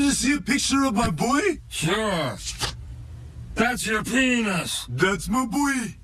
want to see a picture of my boy? Sure. That's your penis. That's my boy.